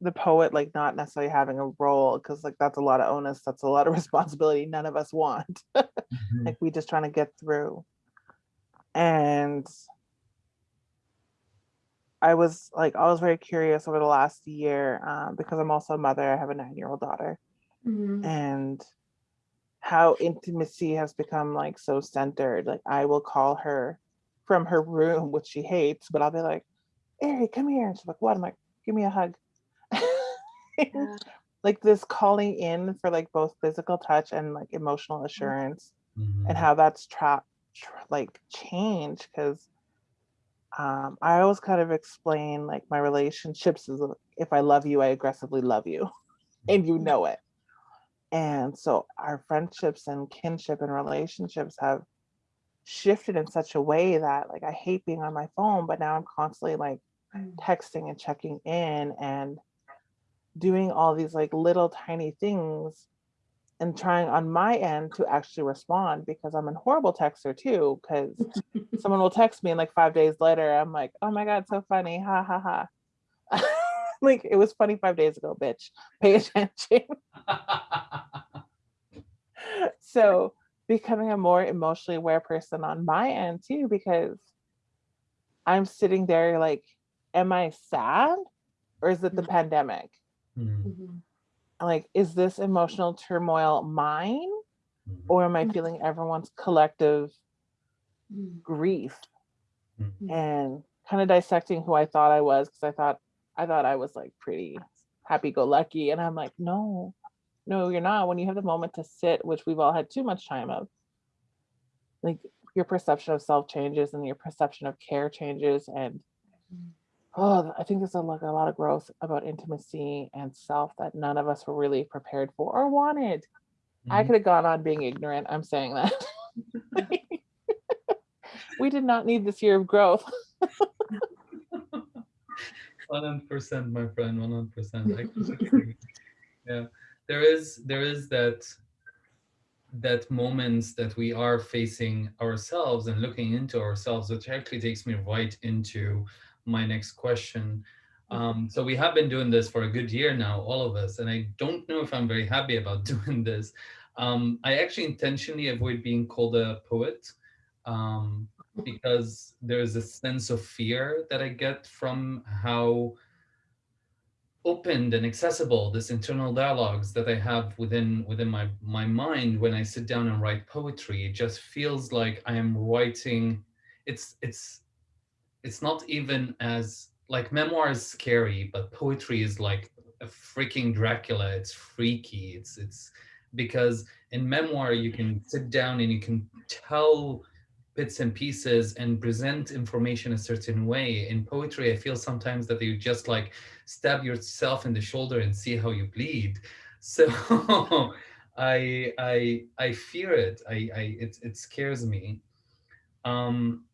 the poet like not necessarily having a role because like that's a lot of onus, that's a lot of *laughs* responsibility none of us want. *laughs* mm -hmm. Like we just trying to get through. And I was like I was very curious over the last year um, because I'm also a mother. I have a nine-year-old daughter. Mm -hmm. And how intimacy has become like so centered. Like I will call her from her room, which she hates, but I'll be like, Ari, come here. And she's like, what? I'm like, give me a hug. *laughs* Yeah. like this calling in for like both physical touch and like emotional mm-hmm. assurance mm -hmm. and how that's trapped, tra like change because um, I always kind of explain like my relationships is if I love you, I aggressively love you *laughs* and you know it. And so our friendships and kinship and relationships have shifted in such a way that like I hate being on my phone, but now I'm constantly like mm. texting and checking in and doing all these like little tiny things and trying on my end to actually respond because I'm a horrible texter too, because *laughs* someone will text me and like five days later, I'm like, oh my God, so funny, ha ha ha. *laughs* like it was funny five days ago, bitch, pay attention. *laughs* so becoming a more emotionally aware person on my end too, because I'm sitting there like, am I sad or is it the mm -hmm. pandemic? Mm -hmm. Like, is this emotional turmoil mine Mhm. or am I Mhm. feeling everyone's collective Mm. grief Mhm. and kind of dissecting who I thought I was because I thought I thought I was like pretty happy-go-lucky and I'm like, no, no, you're not. When you have the moment to sit, which we've all had too much time of, like your perception of self changes and your perception of care changes and Mm. Oh, I think there's a, like a lot of growth about intimacy and self that none of us were really prepared for or wanted. I Mhm. could have gone on being ignorant. I'm saying that. *laughs* we did not need this year of growth. *laughs* 100% my friend 100% I *laughs* yeah there is there is that that moments that we are facing ourselves and looking into ourselves which actually takes me right into my next question um, so we have been doing this for a good year now all of us and i don't know if i'm very happy about *laughs* doing this um, i actually intentionally avoid being called a poet um, because there's a sense of fear that I get from how opened and accessible this internal dialogues that I have within within my my mind when I sit down and write poetry. It just feels like I am writing. It's it's it's not even as like memoir is scary, but poetry is like a freaking Dracula. It's freaky. It's it's because in memoir you can sit down and you can tell bits and pieces and present information a certain way. In poetry, I feel sometimes that you just like stab yourself in the shoulder and see how you bleed. *laughs* So I I I fear it. I, I it it scares me. Um,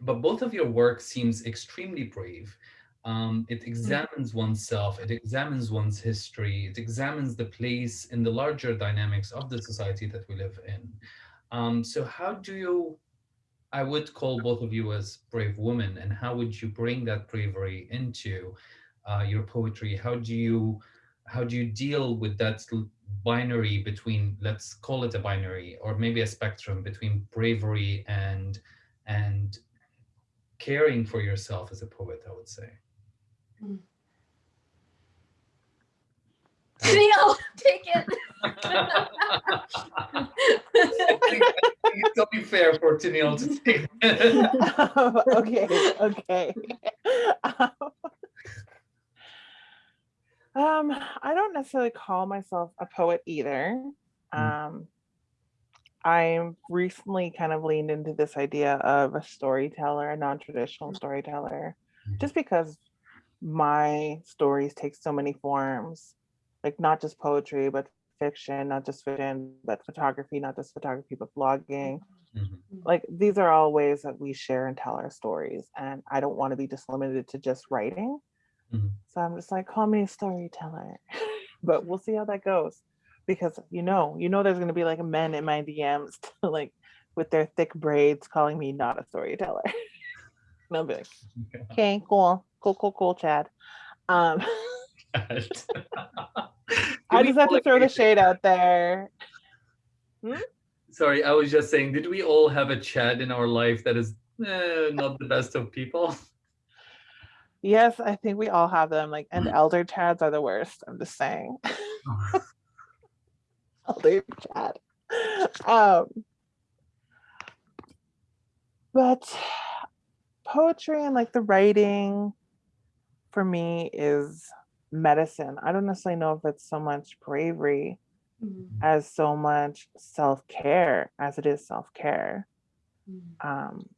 but both of your work seems extremely brave. Um, it examines oneself, it examines one's history, it examines the place in the larger dynamics of the society that we live in. Um, so how do you I would call both of you as brave women. And how would you bring that bravery into uh, your poetry? How do you how do you deal with that binary between let's call it a binary or maybe a spectrum between bravery and and caring for yourself as a poet? I would say. Mm. *laughs* Neil, take it. *laughs* it's only fair for Tenille to say. *laughs* um, okay, okay. um, I don't necessarily call myself a poet either. Um, I'm recently kind of leaned into this idea of a storyteller, a non-traditional storyteller, just because my stories take so many forms, like not just poetry, but fiction, not just fiction, but photography, not just photography, but blogging. Mhm. Like these are all ways that we share and tell our stories. And I don't want to be just limited to just writing. Mhm. So I'm just like, call me a storyteller, *laughs* but we'll see how that goes. Because you know, you know, there's going to be like men in my DMs *laughs* like with their thick braids calling me not a storyteller. *laughs* and I'll be like, *laughs* okay, cool, cool, cool, cool, Chad. Um, I just have to throw the shade out there. Hmm? Sorry, I was just saying, did we all have a Chad in our life that is eh, not the best of people? Yes, I think we all have them. Like, and elder Chads are the worst. I'm just saying. *laughs* elder Chad. Um, but poetry and like the writing for me is medicine. I don't necessarily know if it's so much bravery Mm. as so much self-care as it is self-care. Mm. Um,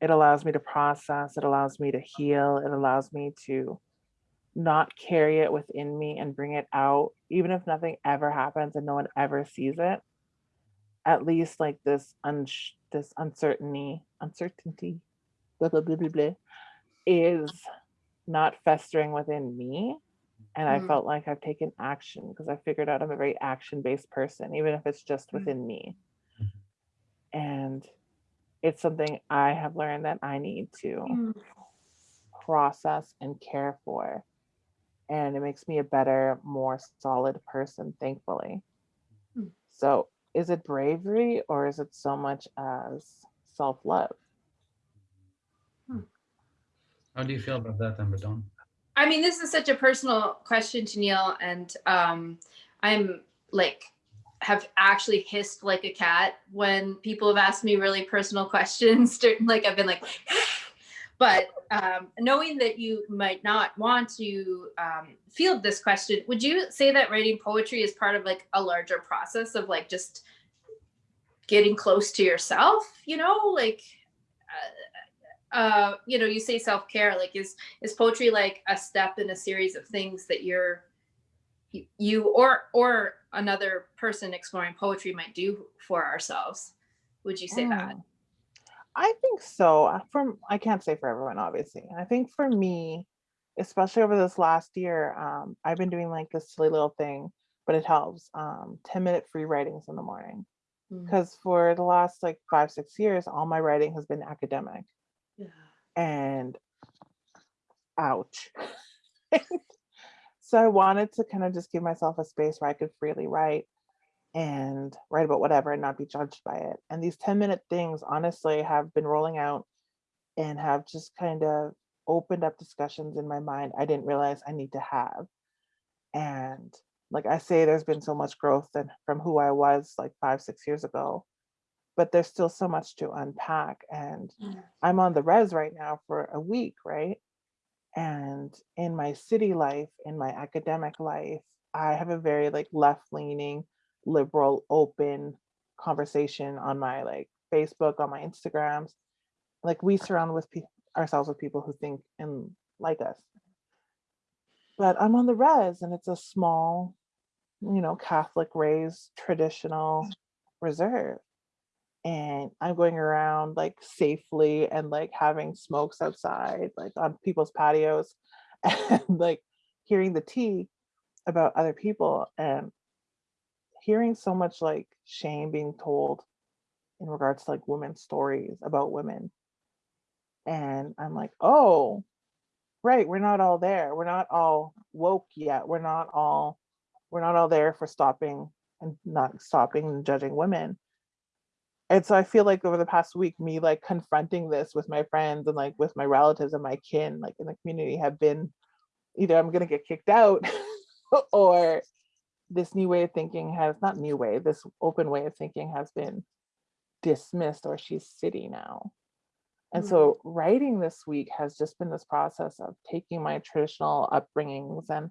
it allows me to process, it allows me to heal, it allows me to not carry it within me and bring it out, even if nothing ever happens and no one ever sees it. At least like this un this uncertainty, uncertainty, blah, blah, blah, blah, blah, is not festering within me. And I Mm. felt like I've taken action because I figured out I'm a very action-based person, even if it's just Mm. within me. And it's something I have learned that I need to Mm. process and care for. And it makes me a better, more solid person, thankfully. Mm. So is it bravery or is it so much as self-love? How do you feel about that, Amber Dawn? I mean, this is such a personal question to Neil, and um, I'm like, have actually hissed like a cat when people have asked me really personal *laughs* questions. like I've been like, but um, knowing that you might not want to um, field this question, would you say that writing poetry is part of like a larger process of like just getting close to yourself? You know, like. Uh, uh, you know, you say self-care, like is, is poetry like a step in a series of things that you're, you or, or another person exploring poetry might do for ourselves? Would you say mm. that? I think so. Uh, from I can't say for everyone, obviously. I think for me, especially over this last year, um, I've been doing like this silly little thing, but it helps. Um, 10 minute free writings in the morning. Because mm. for the last like five, six years, all my writing has been academic. Yeah. And ouch. *laughs* so I wanted to kind of just give myself a space where I could freely write and write about whatever and not be judged by it. And these 10 minute things honestly have been rolling out and have just kind of opened up discussions in my mind I didn't realize I need to have. And like I say, there's been so much growth than from who I was like five, six years ago but there's still so much to unpack. And mm. I'm on the res right now for a week, right? And in my city life, in my academic life, I have a very like left leaning, liberal, open conversation on my like Facebook, on my Instagrams. Like we surround with ourselves with people who think and like us. But I'm on the res and it's a small, you know, Catholic raised traditional reserve and I'm going around like safely and like having smokes outside, like on people's patios *laughs* and like hearing the tea about other people and hearing so much like shame being told in regards to like women's stories about women. And I'm like, oh, right, we're not all there. We're not all woke yet. We're not all, we're not all there for stopping and not stopping and judging women and so I feel like over the past week, me like confronting this with my friends and like with my relatives and my kin, like in the community, have been either I'm gonna get kicked out *laughs* or this new way of thinking has not new way, this open way of thinking has been dismissed or she's city now. And mm -hmm. so writing this week has just been this process of taking my traditional upbringings and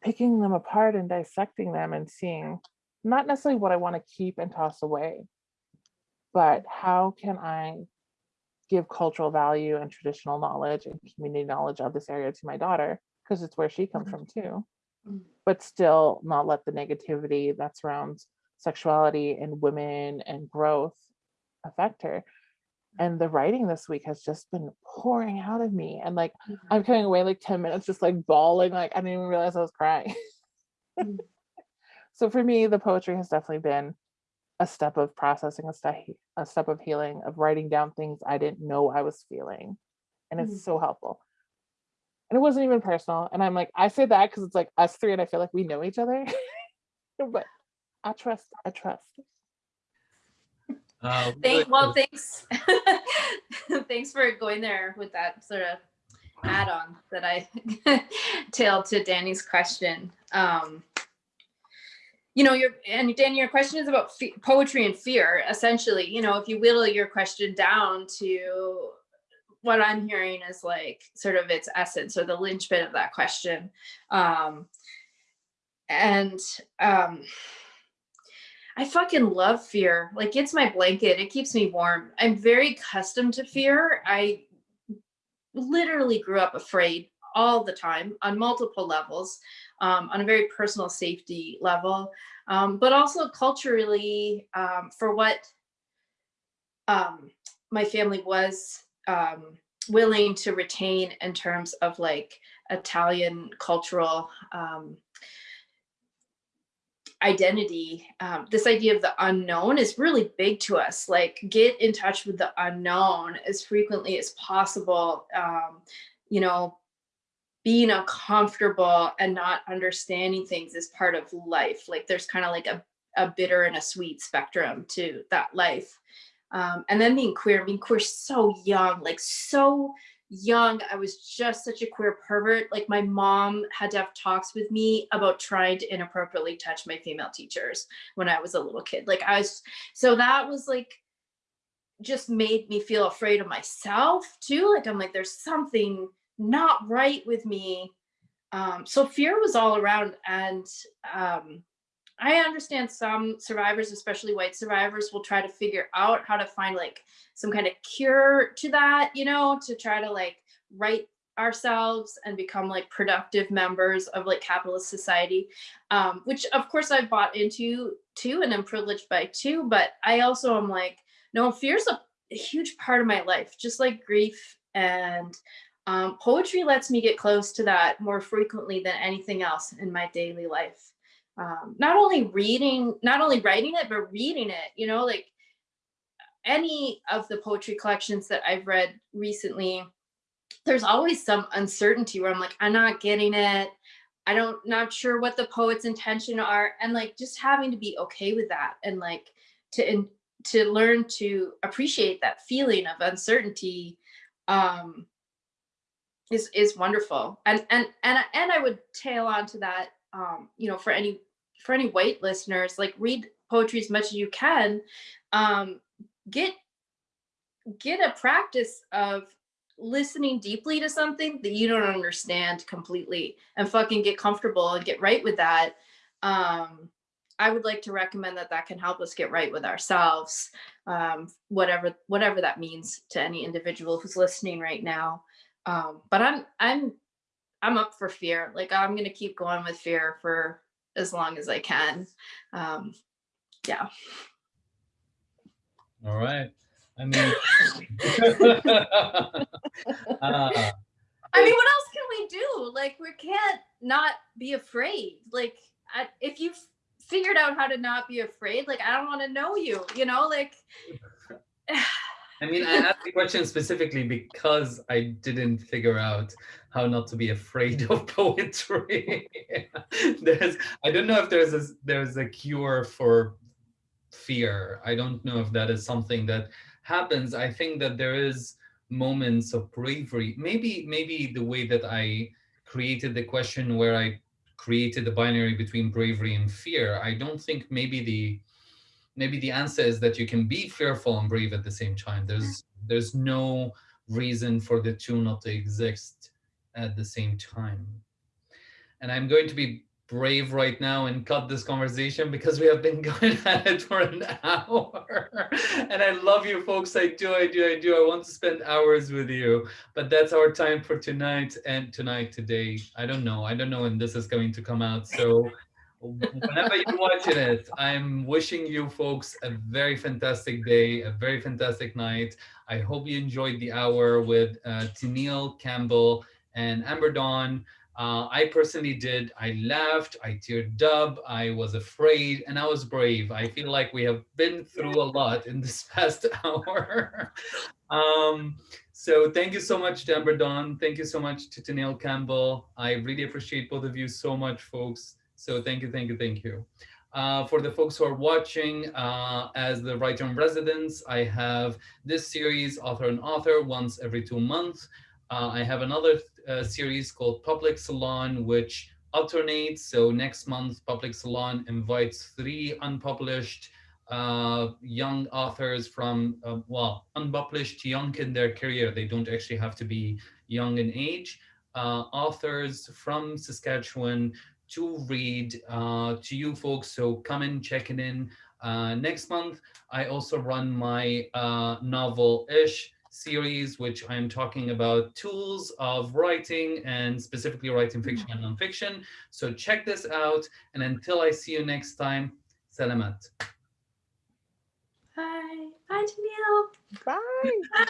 picking them apart and dissecting them and seeing not necessarily what I want to keep and toss away, but how can I give cultural value and traditional knowledge and community knowledge of this area to my daughter, because it's where she comes mm -hmm. from too. But still not let the negativity that surrounds sexuality and women and growth affect her. And the writing this week has just been pouring out of me. And like, mm -hmm. I'm coming away like 10 minutes, just like bawling, like I didn't even realize I was crying. mm *laughs* so for me, the poetry has definitely been a step of processing, a step, a step of healing, of writing down things I didn't know I was feeling. And it's mm -hmm. so helpful. And it wasn't even personal. And I'm like, I say that because it's like us three and I feel like we know each other. *laughs* but I trust, I trust. Uh, Thank, well, thanks. *laughs* thanks for going there with that sort of add-on that I *laughs* tailed to Danny's question. Um, you know, your and Danny, your question is about poetry and fear. Essentially, you know, if you whittle your question down to what I'm hearing is like sort of its essence or the linchpin of that question. Um, and um, I fucking love fear. Like it's my blanket. It keeps me warm. I'm very accustomed to fear. I literally grew up afraid all the time on multiple levels um, on a very personal safety level, um, but also culturally um, for what um, my family was um, willing to retain in terms of like Italian cultural um, identity um, this idea of the unknown is really big to us like get in touch with the unknown as frequently as possible um, you know being uncomfortable and not understanding things is part of life. Like there's kind of like a, a bitter and a sweet spectrum to that life. Um, and then being queer, being queer so young, like so young, I was just such a queer pervert. Like my mom had to have talks with me about trying to inappropriately touch my female teachers when I was a little kid. Like I was, so that was like, just made me feel afraid of myself too. Like I'm like, there's something not right with me. Um, so fear was all around and um, I understand some survivors, especially white survivors, will try to figure out how to find like some kind of cure to that, you know, to try to like right ourselves and become like productive members of like capitalist society, um, which of course I've bought into too and am privileged by too, but I also am like, no, fear's a, a huge part of my life, just like grief and um, poetry lets me get close to that more frequently than anything else in my daily life um, not only reading, not only writing it, but reading it, you know, like any of the poetry collections that I've read recently, there's always some uncertainty where I'm like, I'm not getting it. I don't, not sure what the poet's intention are. And like, just having to be okay with that and like to, in, to learn to appreciate that feeling of uncertainty um, is, is wonderful. And, and, and, and I would tail on to that, um, you know, for any for any white listeners, like read poetry as much as you can. Um, get get a practice of listening deeply to something that you don't understand completely and fucking get comfortable and get right with that. Um, I would like to recommend that that can help us get right with ourselves, um, whatever whatever that means to any individual who's listening right now. Um, but I'm I'm I'm up for fear. Like I'm gonna keep going with fear for as long as I can. Um, yeah. All right. I mean, *laughs* uh, I mean, what else can we do? Like, we can't not be afraid. Like, I, if you've figured out how to not be afraid, like, I don't want to know you, you know, like. *sighs* *laughs* I mean, I asked the question specifically because I didn't figure out how not to be afraid *laughs* of poetry. *laughs* there's, I don't know if there's a, there's a cure for fear. I don't know if that is something that happens. I think that there is moments of bravery. Maybe, maybe the way that I created the question where I created the binary between bravery and fear. I don't think maybe the maybe the answer is that you can be fearful and brave at the same time. There's there's no reason for the two not to exist at the same time. And I'm going to be brave right now and cut this conversation because we have been *laughs* going at it for an hour. *laughs* and I love you folks. I do, I do, I do. I want to spend hours with you. But that's our time for tonight and tonight, today. I don't know. I don't know when this is going to come out. So whenever you're watching it, I'm wishing you folks a very fantastic day, a very fantastic night. I hope you enjoyed the hour with uh, Tenille Campbell and Amber Dawn. Uh, I personally did. I laughed, I teared up, I was afraid, and I was brave. I feel like we have been through a lot in this *laughs* past hour. um, so thank you so much to Amber Dawn. Thank you so much to Tenille Campbell. I really appreciate both of you so much, folks. So thank you, thank you, thank you. Uh, for the folks who are watching, uh, as the writer in residence, I have this series, Author and Author, once every two months. Uh, I have another uh, series called Public Salon, which alternates. So next month, Public Salon invites three unpublished uh, young authors from, uh, well, unpublished young in their career. They don't actually have to be young in age. authors from Saskatchewan to read uh, to you folks. So come and check it in. Uh, next month, I also run my uh, novel-ish series, which I'm talking about tools of writing and specifically writing fiction and nonfiction. So check this out. And until I see you next time, salamat. Bye. Bye, Tenille. Bye. *laughs*